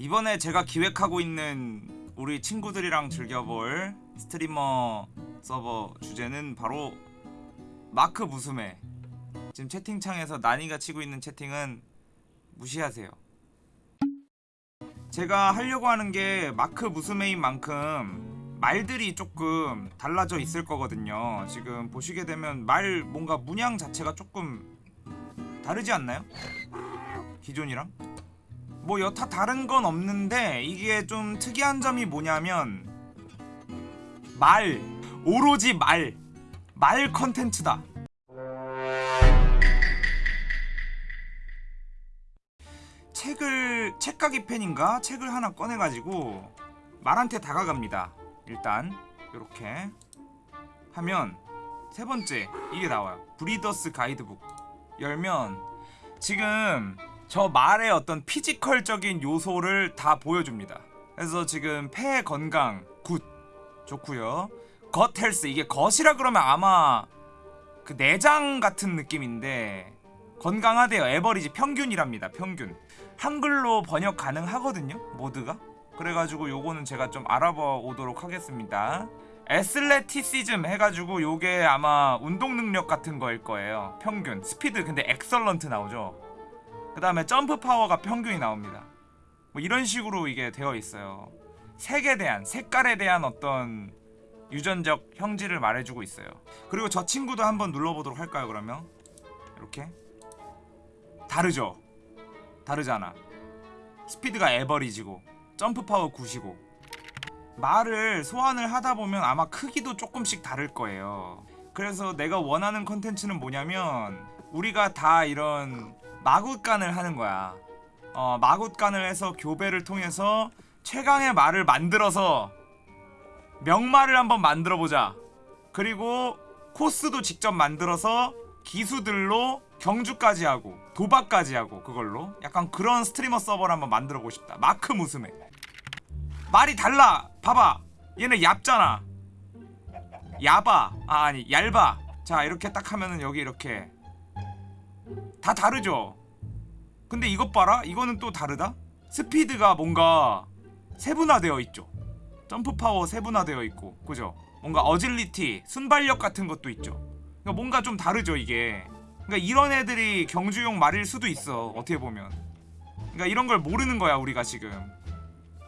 이번에 제가 기획하고 있는 우리 친구들이랑 즐겨볼 스트리머 서버 주제는 바로 마크 무스메 지금 채팅창에서 난이가 치고 있는 채팅은 무시하세요 제가 하려고 하는 게 마크 무스메인 만큼 말들이 조금 달라져 있을 거거든요 지금 보시게 되면 말 뭔가 문양 자체가 조금 다르지 않나요? 기존이랑? 뭐 여타 다른 건 없는데 이게 좀 특이한 점이 뭐냐면 말 오로지 말 말 컨텐츠다. 책을 책가기 펜인가? 책을 하나 꺼내가지고 말한테 다가갑니다. 일단 이렇게 하면 세 번째 이게 나와요. breeder's guidebook 열면 지금 저 말의 어떤 physical적인 요소를 다 보여줍니다. 그래서 지금 폐 건강 good 좋고요. gut health 이게 gut이라 그러면 아마 그 내장 같은 느낌인데 건강하대요. average 평균이랍니다. 평균. 한글로 번역 가능하거든요. 모드가. 그래가지고 요거는 제가 좀 알아봐 오도록 하겠습니다. athleticism 해가지고 요게 아마 운동 능력 같은 거일 거예요. 평균. 스피드 근데 excellent 나오죠. 그 다음에 jump power가 평균이 나옵니다. 뭐 이런 식으로 이게 되어 있어요. 색에 대한 색깔에 대한 어떤 유전적 형질을 말해주고 있어요. 그리고 저 친구도 한번 눌러보도록 할까요? 그러면 이렇게 다르죠. 다르잖아. 스피드가 에버리지고 점프 파워 9이고 말을 소환을 하다 보면 아마 크기도 조금씩 다를 거예요. 그래서 내가 원하는 컨텐츠는 뭐냐면 우리가 다 이런 마굿간을 하는 거야. 어, 마굿간을 해서 교배를 통해서 최강의 말을 만들어서 명말을 한번 만들어 보자. 그리고 코스도 직접 만들어서 기수들로 경주까지 하고 도박까지 하고 그걸로 약간 그런 스트리머 서버를 한번 만들어 보고 싶다. 마크 무스메. 말이 달라. 봐봐. 얘는 얇잖아. 야바. 아, 아니 얇아. 자 이렇게 딱 하면은 여기 이렇게 다 다르죠? 근데 이것 봐라. 이거는 또 다르다. 스피드가 뭔가 세분화되어 있죠. 점프 파워 세분화되어 있고 그죠? 뭔가 어질리티 순발력 같은 것도 있죠. 그러니까 뭔가 좀 다르죠 이게. 그러니까 이런 애들이 경주용 말일 수도 있어 어떻게 보면. 그러니까 이런 걸 모르는 거야 우리가 지금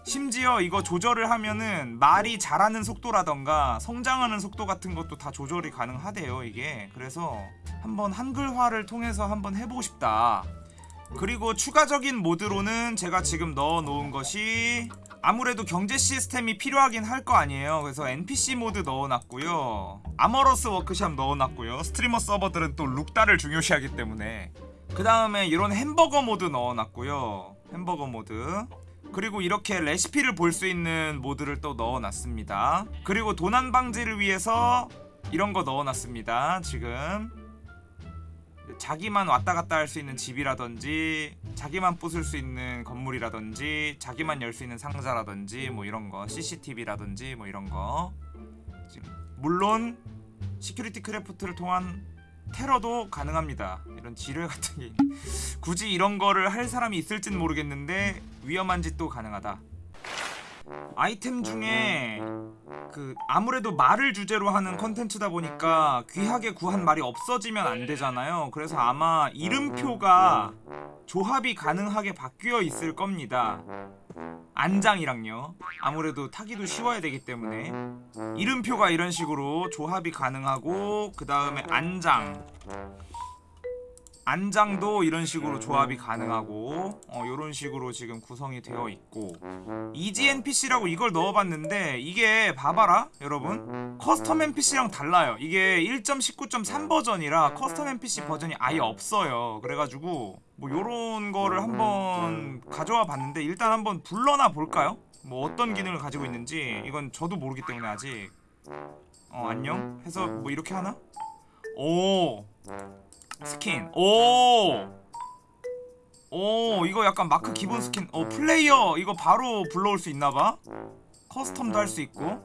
심지어 이거 조절을 하면은 말이 자라는 속도라던가 성장하는 속도 같은 것도 다 조절이 가능하대요 이게. 그래서 한번 한글화를 통해서 한번 해보고 싶다. 그리고 추가적인 모드로는 제가 지금 넣어 놓은 것이 아무래도 경제 시스템이 필요하긴 할 거 아니에요. 그래서 NPC 모드 넣어놨고요. Armourer's Workshop 넣어놨고요. 스트리머 서버들은 또 look딸을 중요시하기 때문에. 그 다음에 이런 햄버거 모드 넣어놨고요. 햄버거 모드 그리고 이렇게 레시피를 볼 수 있는 모드를 또 넣어놨습니다. 그리고 도난 방지를 위해서 이런 거 넣어놨습니다 지금. 자기만 왔다 갔다 할 수 있는 집이라든지 자기만 부술 수 있는 건물이라든지 자기만 열 수 있는 상자라든지 뭐 이런 거 CCTV라든지 뭐 이런 거. 물론 Security Craft를 통한 테러도 가능합니다. 이런 지뢰 같은 게 굳이 이런 거를 할 사람이 있을진 모르겠는데 위험한 짓도 가능하다 아이템 중에 그 아무래도 말을 주제로 하는 컨텐츠다 보니까 귀하게 구한 말이 없어지면 안 되잖아요. 그래서 아마 이름표가 조합이 가능하게 바뀌어 있을 겁니다. 안장이랑요. 아무래도 타기도 쉬워야 되기 때문에. 이름표가 이런 식으로 조합이 가능하고 그 다음에 안장 안장도 이런 식으로 조합이 가능하고 어, 이런 식으로 지금 구성이 되어 있고. Easy NPC라고 이걸 넣어봤는데 이게 봐봐라 여러분. Custom NPC랑 달라요. 이게 1.19.3 버전이라 Custom NPC 버전이 아예 없어요. 그래가지고 뭐 요런 거를 한번 가져와 봤는데 일단 한번 불러나 볼까요? 뭐 어떤 기능을 가지고 있는지. 이건 저도 모르기 때문에 아직. 어 안녕? 해서 뭐 이렇게 하나? 오 스킨. 오! 오 이거 약간 마크 기본 스킨. 어 플레이어 이거 바로 불러올 수 있나봐. custom도 할 수 있고.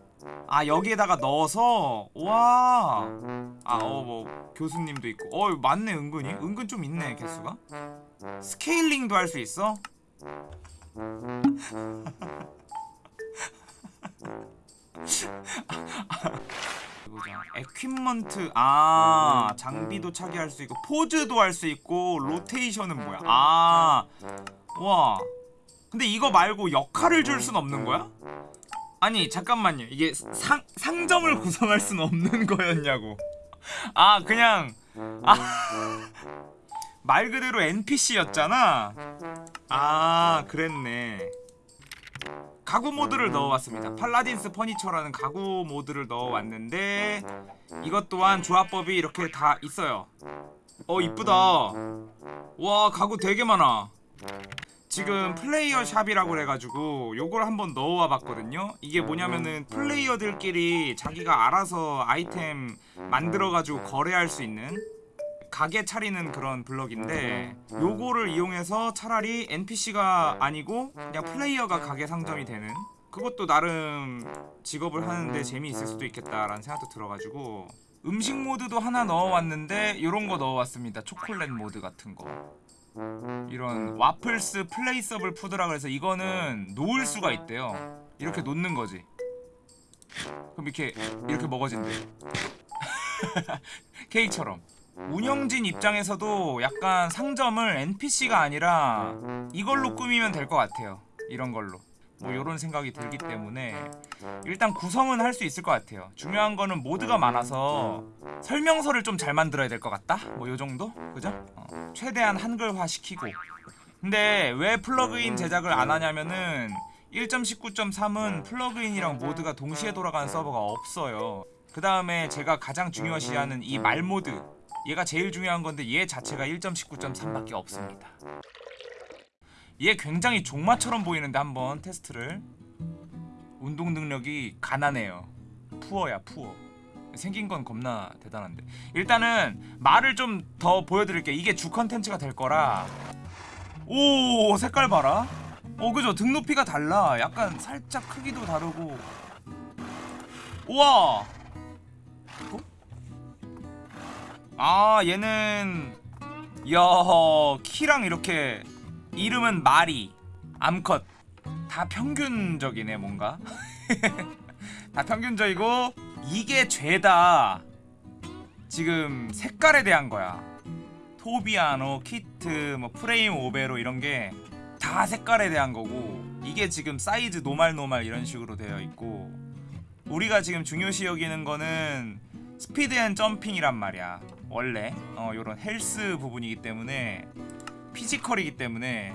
아 여기에다가 넣어서 와. 아 어 뭐 교수님도 있고. 어 맞네 은근히. 은근 좀 있네 개수가. scaling도 할 수 있어. equipment 아 장비도 착의할 수 있고 포즈도 할 수 있고 로테이션은 뭐야? 아 와. 근데 이거 말고 역할을 줄 순 없는 거야? 아니 잠깐만요. 이게 상 상점을 구성할 순 없는 거였냐고. 아 그냥 아말 그대로 NPC였잖아. 아 그랬네. 가구 모드를 넣어왔습니다. 팔라딘스 퍼니처라는 가구 모드를 넣어왔는데 이것 또한 조합법이 이렇게 다 있어요. 어 이쁘다. 와 가구 되게 많아. 지금 플레이어 샵이라고 그래가지고 요걸 한번 넣어와 봤거든요. 이게 뭐냐면은 플레이어들끼리 자기가 알아서 아이템 만들어가지고 거래할 수 있는 가게 차리는 그런 블럭인데 요거를 이용해서 차라리 NPC가 아니고 그냥 플레이어가 가게 상점이 되는 그것도 나름 직업을 하는데 재미있을 수도 있겠다라는 생각도 들어가지고 음식 모드도 하나 넣어왔는데 요런 거 넣어왔습니다. 초콜릿 모드 같은 거. 이런 Waffle's Placeable Food라 그래서 이거는 놓을 수가 있대요. 이렇게 놓는 거지. 그럼 이렇게 이렇게 먹어진대. 케이크처럼 운영진 입장에서도 약간 상점을 NPC가 아니라 이걸로 꾸미면 될 것 같아요 이런 걸로 뭐 요런 생각이 들기 때문에 일단 구성은 할 수 있을 것 같아요 중요한 거는 모드가 많아서 설명서를 좀 잘 만들어야 될 것 같다? 뭐 요정도? 그죠? 어, 최대한 한글화 시키고 근데 왜 플러그인 제작을 안 하냐면은 1.19.3은 플러그인이랑 모드가 동시에 돌아가는 서버가 없어요 그 다음에 제가 가장 중요시하는 이 말 모드 얘가 제일 중요한 건데 얘 자체가 1.19.3밖에 없습니다. 얘 굉장히 종마처럼 보이는데 한번 테스트를 운동 능력이 가난해요. 푸어야 푸어. 생긴 건 겁나 대단한데 일단은 말을 좀 더 보여드릴게요. 이게 주 컨텐츠가 될 거라 오 색깔 봐라. 어 그죠 등 높이가 달라. 약간 살짝 크기도 다르고 우와 아 얘는 야 키랑 이렇게 이름은 마리 암컷. 다 평균적이네 뭔가. 다 평균적이고 이게 죄다. 지금 색깔에 대한 거야. tobiano, 키트, 뭐 frame overo 이런 게 다 색깔에 대한 거고 이게 지금 사이즈 normal normal 이런 식으로 되어 있고 우리가 지금 중요시 여기는 거는 speed and jumping이란 말이야 원래 어 요런 헬스 부분이기 때문에 physical이기 때문에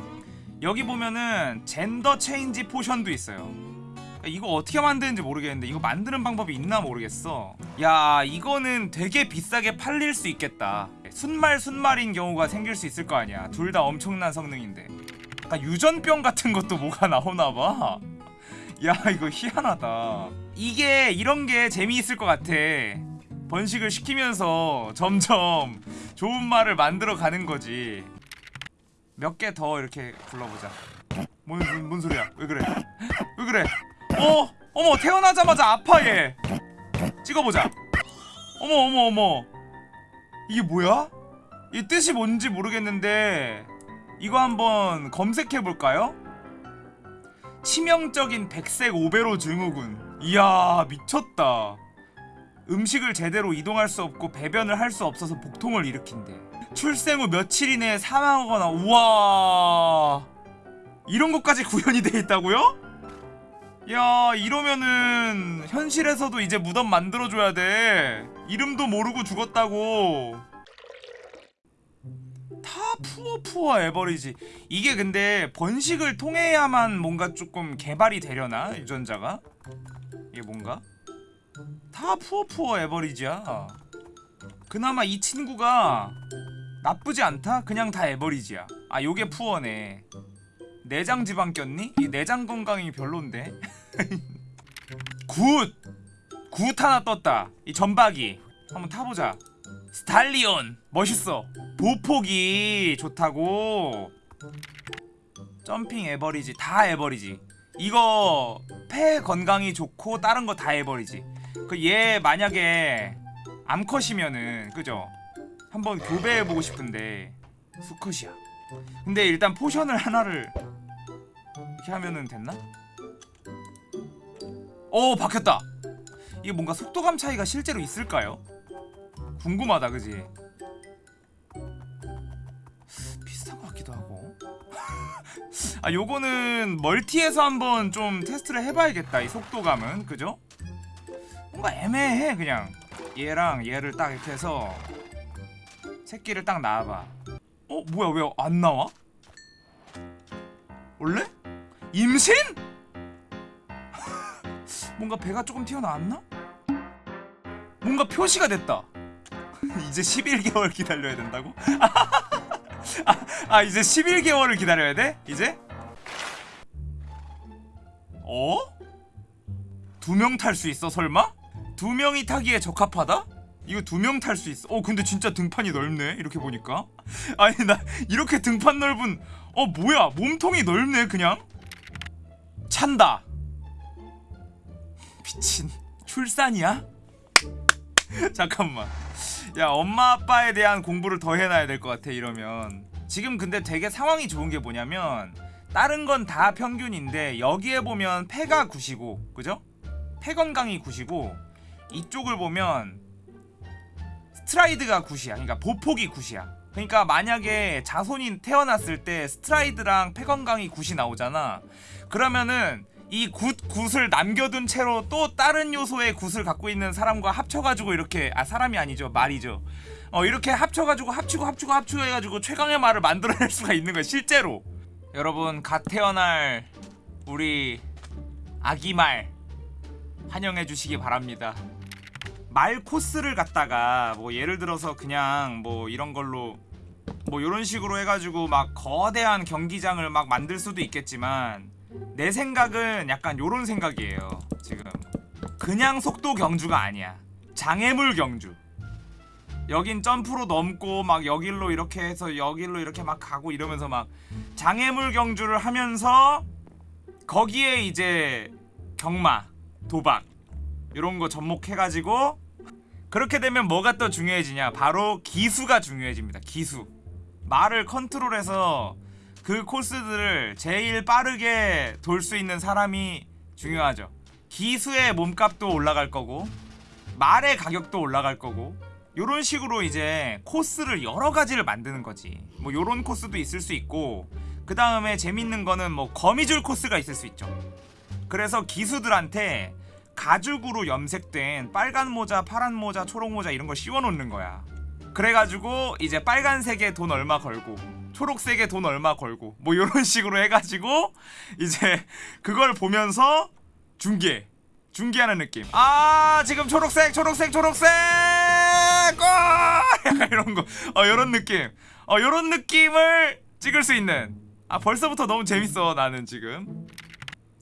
여기 보면은 gender change potion도 있어요. 이거 어떻게 만드는지 모르겠는데 이거 만드는 방법이 있나 모르겠어. 야 이거는 되게 비싸게 팔릴 수 있겠다. 숫말 숫말인 경우가 생길 수 있을 거 아니야. 둘 다 엄청난 성능인데. 약간 유전병 같은 것도 뭐가 나오나봐. 야 이거 희한하다. 이게 이런 게 재미있을 것 같아 번식을 시키면서 점점 좋은 말을 만들어 가는 거지. 몇 개 더 이렇게 불러보자. 뭔, 뭔, 뭔 소리야? 왜 그래? 왜 그래? 어? 어머 태어나자마자 아파 얘. 찍어보자. 어머 어머 어머. 이게 뭐야? 이 뜻이 뭔지 모르겠는데 이거 한번 검색해 볼까요? 치명적인 백색 오베로 증후군. 이야 미쳤다 음식을 제대로 이동할 수 없고 배변을 할 수 없어서 복통을 일으킨대. 출생 후 며칠 이내에 사망하거나 우와! 이런 것까지 구현이 돼 있다고요? 야 이러면은 현실에서도 이제 무덤 만들어줘야 돼. 이름도 모르고 죽었다고. 다 푸어 푸어 에버리지. 이게 근데 번식을 통해야만 뭔가 조금 개발이 되려나 유전자가? 이게 뭔가 다 푸어 푸어 average야. 그나마 이 친구가 나쁘지 않다? 그냥 다 에버리지야. 아 요게 poor네. 내장 지방 꼈니? 이 내장 건강이 별론데. Good! Good 하나 떴다. 이 전박이. 한번 타보자. Stallion. 멋있어. 보폭이 좋다고. Jumping average. 다 average. 이거 폐 건강이 좋고 다른 거 다 average 그 얘 만약에 암컷이면은 그죠 한번 교배해보고 싶은데 수컷이야 근데 일단 potion을 하나를 이렇게 하면은 됐나? 오 바뀌었다 이게 뭔가 속도감 차이가 실제로 있을까요? 궁금하다 그지? 비슷한 것 같기도 하고 아 요거는 멀티에서 한번 좀 테스트를 해봐야겠다 이 속도감은 그죠? 뭔가 애매해 그냥 얘랑 얘를 딱 이렇게 해서 새끼를 딱 낳아봐 어? 뭐야 왜 안 나와? 원래? 임신? 뭔가 배가 조금 튀어나왔나? 뭔가 표시가 됐다 이제 11개월 기다려야 된다고? 아, 아 이제 11개월을 기다려야 돼? 이제? 어? 두 명 탈 수 있어 설마? 두 명이 타기에 적합하다? 이거 두 명 탈 수 있어. 어 근데 진짜 등판이 넓네. 이렇게 보니까. 아니 나 이렇게 등판 넓은 어 뭐야 몸통이 넓네 그냥. 찬다. 미친 출산이야? 잠깐만. 야 엄마 아빠에 대한 공부를 더 해놔야 될 것 같아 이러면. 지금 근데 되게 상황이 좋은 게 뭐냐면 다른 건 다 평균인데 여기에 보면 폐가 9이고 그죠? 폐 건강이 9이고 이쪽을 보면 Stride가 good이야. 그러니까 보폭이 good이야. 그러니까 만약에 자손이 태어났을 때 stride랑 폐 건강이 good이 나오잖아. 그러면은 이 good, good을 남겨둔 채로 또 다른 요소의 good을 갖고 있는 사람과 합쳐가지고 이렇게 아 사람이 아니죠 말이죠. 어 이렇게 합쳐가지고 합치고 합치고 합치고 해가지고 최강의 말을 만들어낼 수가 있는 거야 실제로. 여러분 갓 태어날 우리 아기 말 환영해 주시기 바랍니다. 말 코스를 갖다가 뭐 예를 들어서 그냥 뭐 이런 걸로 뭐 이런 식으로 해가지고 막 거대한 경기장을 막 만들 수도 있겠지만 내 생각은 약간 요런 생각이에요 지금. 그냥 속도 경주가 아니야. 장애물 경주. 여긴 점프로 넘고 막 여길로 이렇게 해서 여길로 이렇게 막 가고 이러면서 막 장애물 경주를 하면서 거기에 이제 경마 도박 이런 거 접목해가지고 그렇게 되면 뭐가 또 중요해지냐? 바로 기수가 중요해집니다. 기수. 말을 컨트롤해서 그 코스들을 제일 빠르게 돌 수 있는 사람이 중요하죠. 기수의 몸값도 올라갈 거고 말의 가격도 올라갈 거고 요런 식으로 이제 코스를 여러 가지를 만드는 거지. 뭐 요런 코스도 있을 수 있고 그 다음에 재밌는 거는 뭐 거미줄 코스가 있을 수 있죠. 그래서 기수들한테 가죽으로 염색된 빨간 모자, 파란 모자, 초록 모자 이런 걸 씌워 놓는 거야. 그래가지고 이제 빨간색에 돈 얼마 걸고 초록색에 돈 얼마 걸고 뭐 이런 식으로 해가지고 이제 그걸 보면서 중계 중계하는 느낌. 아 지금 초록색, 초록색, 초록색, 어! 약간 이런 거, 어 이런 느낌, 어 이런 느낌을 찍을 수 있는. 아 벌써부터 너무 재밌어 나는 지금.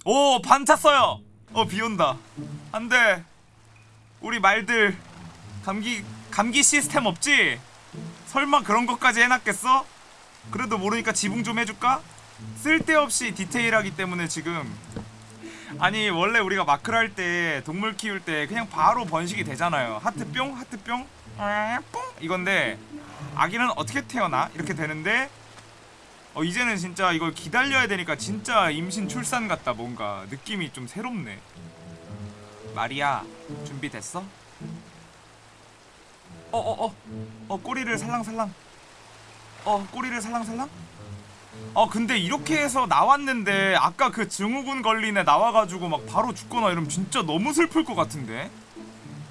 오 반 찼어요. 어 비온다 안돼 우리 말들 감기 감기 시스템 없지? 설마 그런 것까지 해놨겠어? 그래도 모르니까 지붕 좀 해줄까? 쓸데없이 디테일하기 때문에 지금 아니 원래 우리가 마크를 할 때 동물 키울 때 그냥 바로 번식이 되잖아요 하트 뿅 하트 뿅 아, 뽕 이건데 아기는 어떻게 태어나? 이렇게 되는데 어 이제는 진짜 이걸 기다려야 되니까 진짜 임신 출산 같다 뭔가. 느낌이 좀 새롭네. 마리아 준비됐어? 어어어. 어, 어, 꼬리를 살랑살랑. 어 꼬리를 살랑살랑? 어 근데 이렇게 해서 나왔는데 아까 그 증후군 걸린 애 나와가지고 막 바로 죽거나 이러면 진짜 너무 슬플 것 같은데?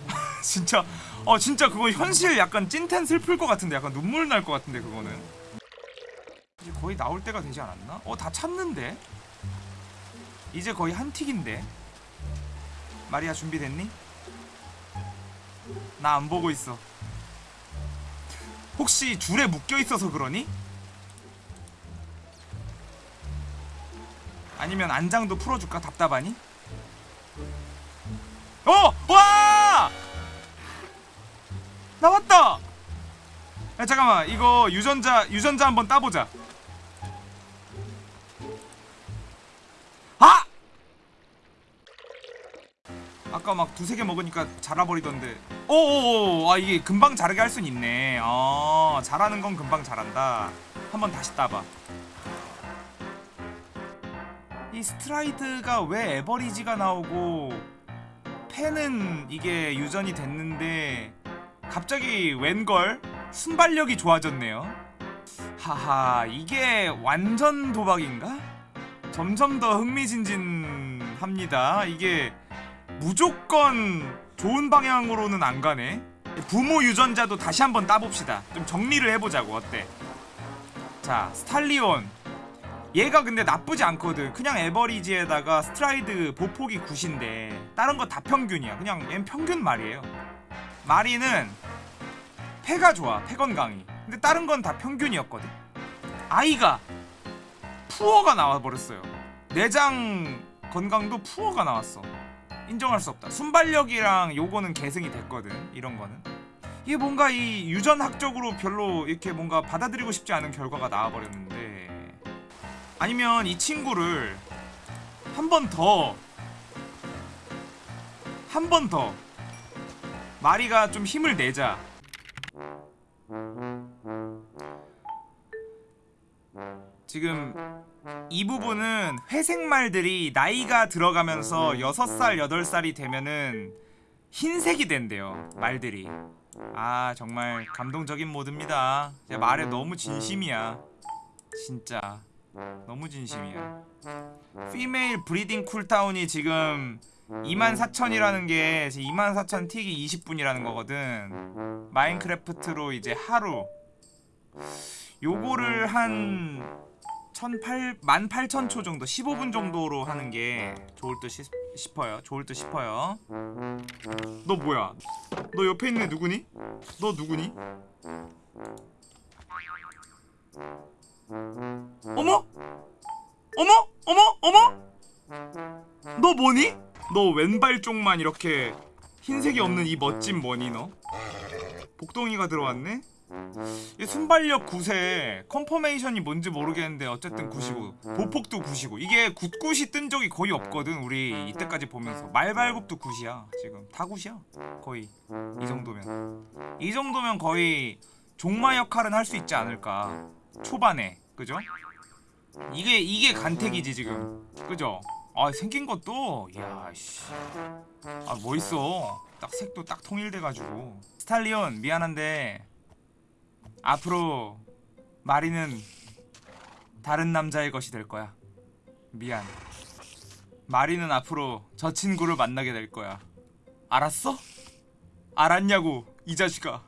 진짜 어 진짜 그거 현실 약간 찐텐 슬플 것 같은데? 약간 눈물 날 것 같은데 그거는 이제 거의 나올 때가 되지 않았나? 어 다 찼는데? 이제 거의 한 틱인데 마리아 준비됐니? 나 안 보고 있어 혹시 줄에 묶여있어서 그러니? 아니면 안장도 풀어줄까? 답답하니? 어! 와! 나왔다! 야 잠깐만 이거 유전자 유전자 한번 따보자. 아! 아까 막 두세 개 먹으니까 자라버리던데. 오오오 아 이게 금방 자르게 할 순 있네. 어 잘하는 건 금방 자란다. 한번 다시 따봐. 이 스트라이드가 왜 에버리지가 나오고 펜은 이게 유전이 됐는데 갑자기 웬걸 순발력이 좋아졌네요. 하하 이게 완전 도박인가? 점점 더 흥미진진합니다. 이게 무조건 좋은 방향으로는 안 가네. 부모 유전자도 다시 한번 따봅시다. 좀 정리를 해보자고 어때? 자 stallion 얘가 근데 나쁘지 않거든. 그냥 average에다가 stride 보폭이 good인데 다른 거 다 평균이야. 그냥 얘는 평균 말이에요. 마리는 폐가 좋아. 폐 건강이. 근데 다른 건 다 평균이었거든. 아이가 poor가 나와 버렸어요. 내장 건강도 poor가 나왔어. 인정할 수 없다. 순발력이랑 요거는 계승이 됐거든. 이런 거는. 이게 뭔가 이 유전학적으로 별로 이렇게 뭔가 받아들이고 싶지 않은 결과가 나와버렸는데 아니면 이 친구를 한 번 더 한 번 더 마리가 좀 힘을 내자 지금 이 부분은 회색 말들이 나이가 들어가면서 6살, 8살이 되면은 흰색이 된대요 말들이. 아 정말 감동적인 모드입니다. 제 말에 너무 진심이야. 진짜. 너무 진심이야. Female breeding cooldown이 지금 24,000이라는 게 24,000 tick이 20분이라는 거거든 마인크래프트로 이제 하루 요거를 한 18, 18,000초 정도 15분 정도로 하는 게 좋을 듯 싶, 싶어요 좋을 듯 싶어요 너 뭐야 너 옆에 있는 애 누구니? 너 누구니? 어머? 어머? 어머? 어머? 너 뭐니? 너 왼발 쪽만 이렇게 흰색이 없는 이 멋진 뭐니 너? 복덩이가 들어왔네? 이 순발력 9세 conformation이 뭔지 모르겠는데 어쨌든 9시고 보폭도 9시고 이게 굿굿이 뜬 적이 거의 없거든 우리 이때까지 보면서 말발굽도 9시야 지금 다 9시야 거의 이 정도면 이 정도면 거의 종마 역할은 할 수 있지 않을까 초반에 그죠? 이게 이게 간택이지 지금 그죠? 아 생긴 것도 야씨 아 멋있어 딱 색도 딱 통일돼가지고 스탈리온 미안한데 앞으로 마리는 다른 남자의 것이 될 거야. 미안. 마리는 앞으로 저 친구를 만나게 될 거야. 알았어? 알았냐고 이 자식아.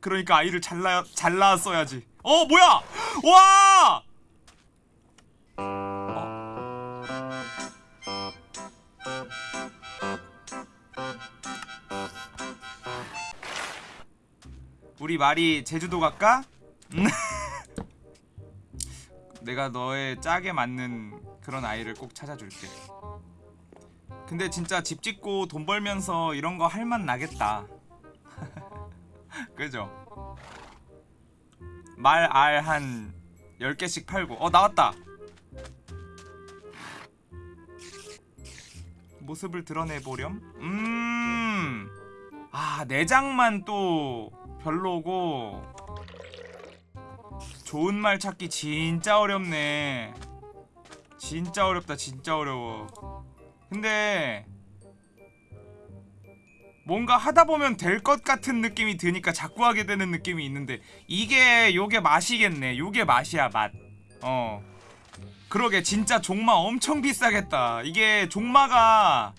그러니까 아이를 잘 낳, 잘 낳았어야지. 어 뭐야? 와! 우리 말이 제주도 갈까? 음. 내가 너의 짝에 맞는 그런 아이를 꼭 찾아줄게. 근데 진짜 집 짓고 돈 벌면서 이런 거 할 맛 나겠다. 그죠? 말 알 한 10개씩 팔고 어 나왔다. 모습을 드러내 보렴. 음. 아, 내장만 또 별로고. 좋은 말 찾기 진짜 어렵네. 진짜 어렵다 진짜 어려워. 근데 뭔가 하다 보면 될 것 같은 느낌이 드니까 자꾸 하게 되는 느낌이 있는데 이게 요게 맛이겠네. 요게 맛이야 맛어. 그러게 진짜 종마 엄청 비싸겠다. 이게 종마가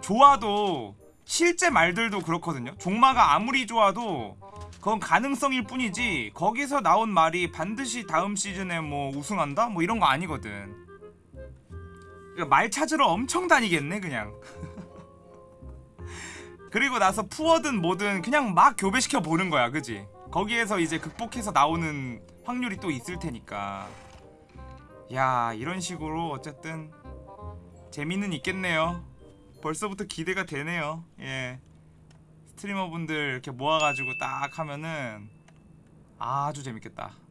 좋아도 실제 말들도 그렇거든요. 종마가 아무리 좋아도 그건 가능성일 뿐이지 거기서 나온 말이 반드시 다음 시즌에 뭐 우승한다? 뭐 이런 거 아니거든. 그러니까 말 찾으러 엄청 다니겠네 그냥. 그리고 나서 푸어든 뭐든 그냥 막 교배시켜 보는 거야 그지? 거기에서 이제 극복해서 나오는 확률이 또 있을 테니까. 야 이런 식으로 어쨌든 재미는 있겠네요. 벌써부터 기대가 되네요. 예 스트리머분들 이렇게 모아가지고 딱 하면은 아주 재밌겠다